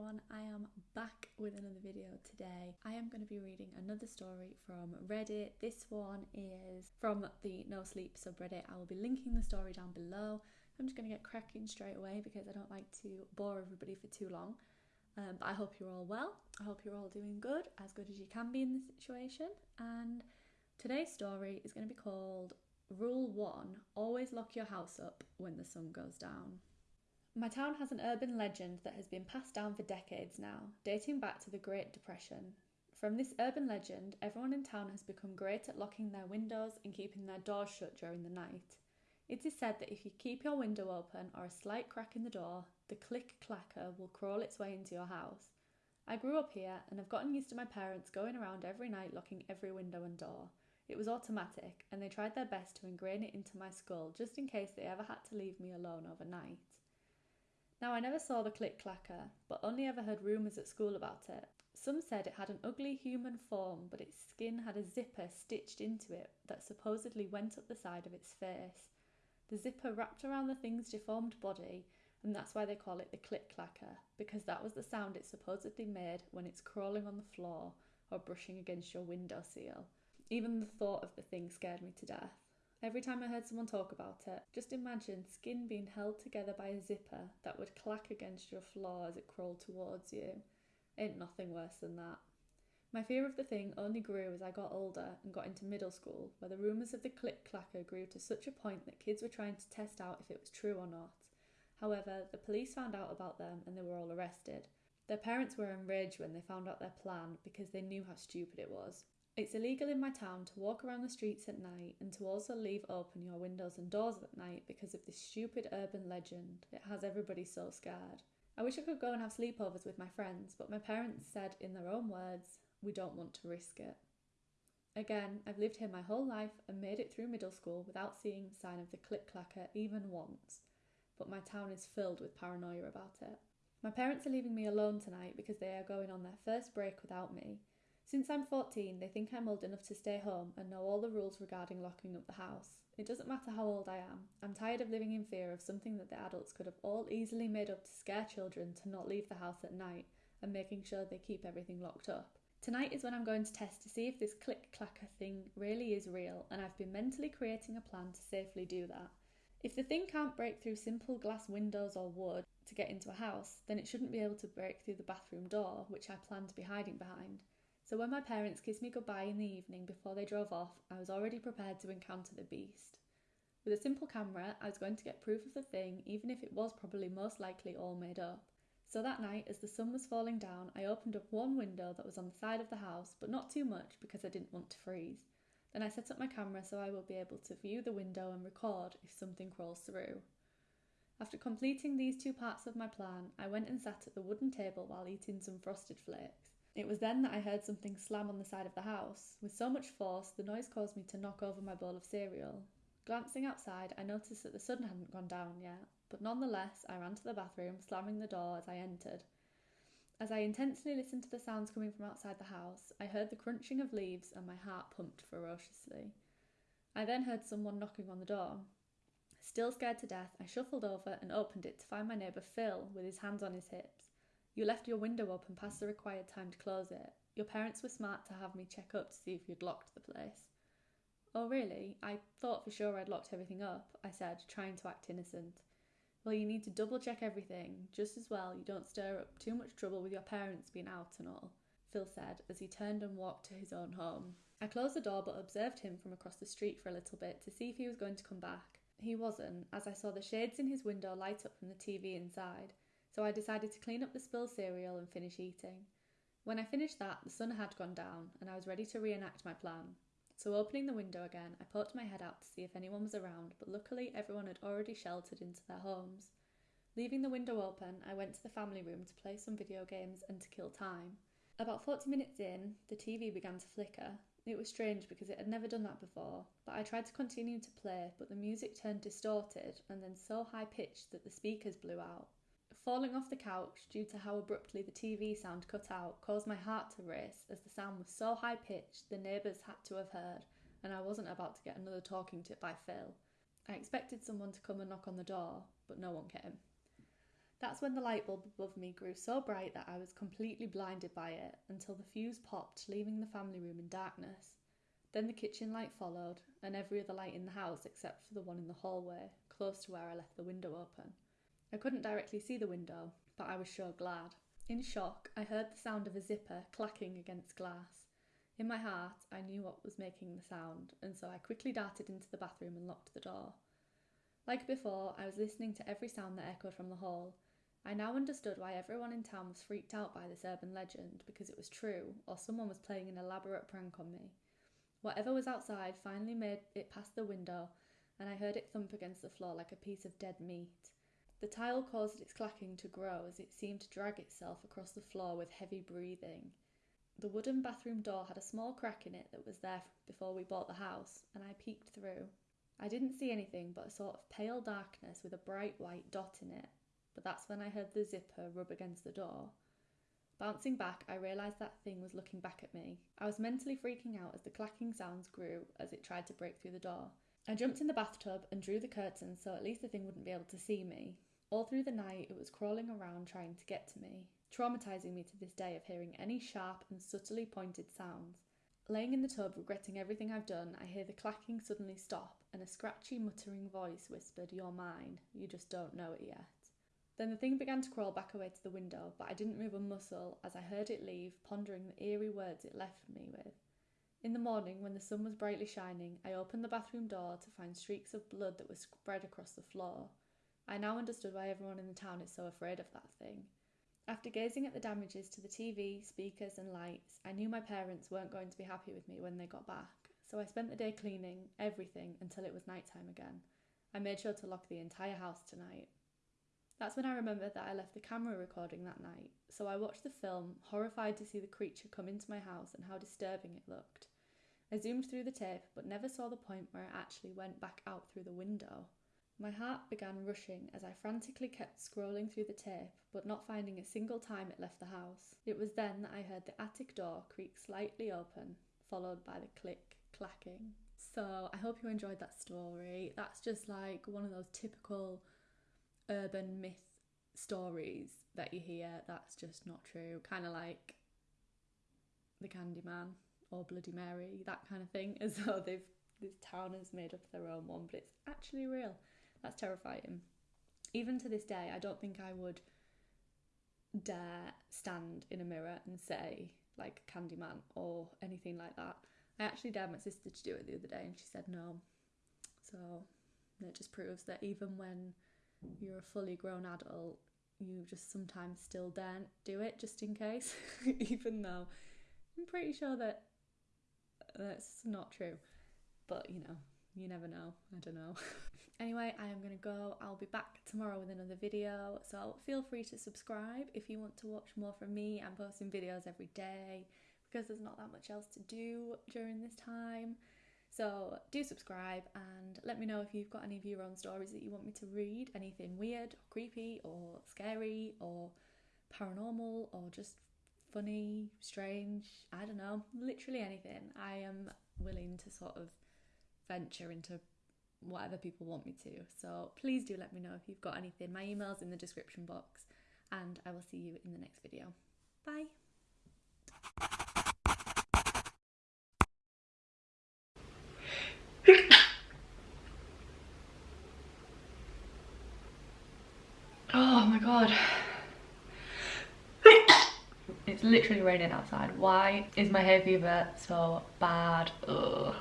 everyone, I am back with another video today. I am going to be reading another story from Reddit. This one is from the No Sleep subreddit. I will be linking the story down below. I'm just going to get cracking straight away because I don't like to bore everybody for too long. Um, but I hope you're all well. I hope you're all doing good, as good as you can be in this situation. And today's story is going to be called Rule 1 Always lock your house up when the sun goes down. My town has an urban legend that has been passed down for decades now, dating back to the Great Depression. From this urban legend, everyone in town has become great at locking their windows and keeping their doors shut during the night. It is said that if you keep your window open or a slight crack in the door, the click clacker will crawl its way into your house. I grew up here and have gotten used to my parents going around every night locking every window and door. It was automatic, and they tried their best to ingrain it into my skull just in case they ever had to leave me alone overnight. Now, I never saw the click clacker, but only ever heard rumours at school about it. Some said it had an ugly human form, but its skin had a zipper stitched into it that supposedly went up the side of its face. The zipper wrapped around the thing's deformed body, and that's why they call it the click clacker, because that was the sound it supposedly made when it's crawling on the floor or brushing against your window seal. Even the thought of the thing scared me to death. Every time I heard someone talk about it, just imagine skin being held together by a zipper that would clack against your floor as it crawled towards you. Ain't nothing worse than that. My fear of the thing only grew as I got older and got into middle school, where the rumours of the click clacker grew to such a point that kids were trying to test out if it was true or not. However, the police found out about them and they were all arrested. Their parents were enraged when they found out their plan because they knew how stupid it was. It's illegal in my town to walk around the streets at night and to also leave open your windows and doors at night because of this stupid urban legend. It has everybody so scared. I wish I could go and have sleepovers with my friends, but my parents said in their own words, we don't want to risk it. Again, I've lived here my whole life and made it through middle school without seeing the sign of the click clacker even once, but my town is filled with paranoia about it. My parents are leaving me alone tonight because they are going on their first break without me, since I'm 14, they think I'm old enough to stay home and know all the rules regarding locking up the house. It doesn't matter how old I am, I'm tired of living in fear of something that the adults could have all easily made up to scare children to not leave the house at night and making sure they keep everything locked up. Tonight is when I'm going to test to see if this click clacker thing really is real, and I've been mentally creating a plan to safely do that. If the thing can't break through simple glass windows or wood to get into a house, then it shouldn't be able to break through the bathroom door, which I plan to be hiding behind. So when my parents kissed me goodbye in the evening before they drove off, I was already prepared to encounter the beast. With a simple camera, I was going to get proof of the thing, even if it was probably most likely all made up. So that night, as the sun was falling down, I opened up one window that was on the side of the house, but not too much because I didn't want to freeze. Then I set up my camera so I will be able to view the window and record if something crawls through. After completing these two parts of my plan, I went and sat at the wooden table while eating some frosted flakes. It was then that I heard something slam on the side of the house. With so much force, the noise caused me to knock over my bowl of cereal. Glancing outside, I noticed that the sun hadn't gone down yet, but nonetheless, I ran to the bathroom, slamming the door as I entered. As I intensely listened to the sounds coming from outside the house, I heard the crunching of leaves and my heart pumped ferociously. I then heard someone knocking on the door. Still scared to death, I shuffled over and opened it to find my neighbour Phil with his hands on his hips. You left your window open past the required time to close it. Your parents were smart to have me check up to see if you'd locked the place. Oh, really? I thought for sure I'd locked everything up, I said, trying to act innocent. Well, you need to double check everything, just as well you don't stir up too much trouble with your parents being out and all, Phil said as he turned and walked to his own home. I closed the door but observed him from across the street for a little bit to see if he was going to come back. He wasn't, as I saw the shades in his window light up from the TV inside, so I decided to clean up the spilled cereal and finish eating. When I finished that, the sun had gone down, and I was ready to reenact my plan. So, opening the window again, I poked my head out to see if anyone was around, but luckily everyone had already sheltered into their homes. Leaving the window open, I went to the family room to play some video games and to kill time. About 40 minutes in, the TV began to flicker. It was strange because it had never done that before, but I tried to continue to play, but the music turned distorted and then so high pitched that the speakers blew out. Falling off the couch due to how abruptly the TV sound cut out caused my heart to race as the sound was so high pitched the neighbours had to have heard, and I wasn't about to get another talking to by Phil. I expected someone to come and knock on the door, but no one came. That's when the light bulb above me grew so bright that I was completely blinded by it until the fuse popped, leaving the family room in darkness. Then the kitchen light followed, and every other light in the house except for the one in the hallway, close to where I left the window open. I couldn't directly see the window, but I was sure glad. In shock, I heard the sound of a zipper clacking against glass. In my heart, I knew what was making the sound, and so I quickly darted into the bathroom and locked the door. Like before, I was listening to every sound that echoed from the hall, I now understood why everyone in town was freaked out by this urban legend because it was true, or someone was playing an elaborate prank on me. Whatever was outside finally made it past the window, and I heard it thump against the floor like a piece of dead meat. The tile caused its clacking to grow as it seemed to drag itself across the floor with heavy breathing. The wooden bathroom door had a small crack in it that was there before we bought the house, and I peeked through. I didn't see anything but a sort of pale darkness with a bright white dot in it but that's when I heard the zipper rub against the door. Bouncing back, I realised that thing was looking back at me. I was mentally freaking out as the clacking sounds grew as it tried to break through the door. I jumped in the bathtub and drew the curtains so at least the thing wouldn't be able to see me. All through the night, it was crawling around trying to get to me, traumatising me to this day of hearing any sharp and subtly pointed sounds. Laying in the tub, regretting everything I've done, I hear the clacking suddenly stop and a scratchy, muttering voice whispered, You're mine, you just don't know it yet. Then the thing began to crawl back away to the window, but I didn't move a muscle as I heard it leave, pondering the eerie words it left me with. In the morning, when the sun was brightly shining, I opened the bathroom door to find streaks of blood that were spread across the floor. I now understood why everyone in the town is so afraid of that thing. After gazing at the damages to the TV, speakers, and lights, I knew my parents weren't going to be happy with me when they got back, so I spent the day cleaning everything until it was night time again. I made sure to lock the entire house tonight. That's when I remembered that I left the camera recording that night, so I watched the film, horrified to see the creature come into my house and how disturbing it looked. I zoomed through the tape, but never saw the point where it actually went back out through the window. My heart began rushing as I frantically kept scrolling through the tape, but not finding a single time it left the house. It was then that I heard the attic door creak slightly open, followed by the click clacking. So I hope you enjoyed that story. That's just like one of those typical urban myth stories that you hear that's just not true. Kind of like the Candyman or Bloody Mary, that kind of thing, as though they've this town has made up their own one, but it's actually real. That's terrifying. Even to this day, I don't think I would dare stand in a mirror and say like Candyman or anything like that. I actually dared my sister to do it the other day and she said no. So it just proves that even when you're a fully grown adult, you just sometimes still daren't do it just in case, even though I'm pretty sure that that's not true. But you know, you never know. I don't know. anyway, I am going to go. I'll be back tomorrow with another video. So feel free to subscribe if you want to watch more from me. I'm posting videos every day because there's not that much else to do during this time. So do subscribe and let me know if you've got any of your own stories that you want me to read. Anything weird, or creepy, or scary, or paranormal, or just funny, strange. I don't know. Literally anything. I am willing to sort of venture into whatever people want me to. So please do let me know if you've got anything. My email's in the description box, and I will see you in the next video. Bye. Oh my god. It's literally raining outside. Why is my hay fever so bad? Ugh.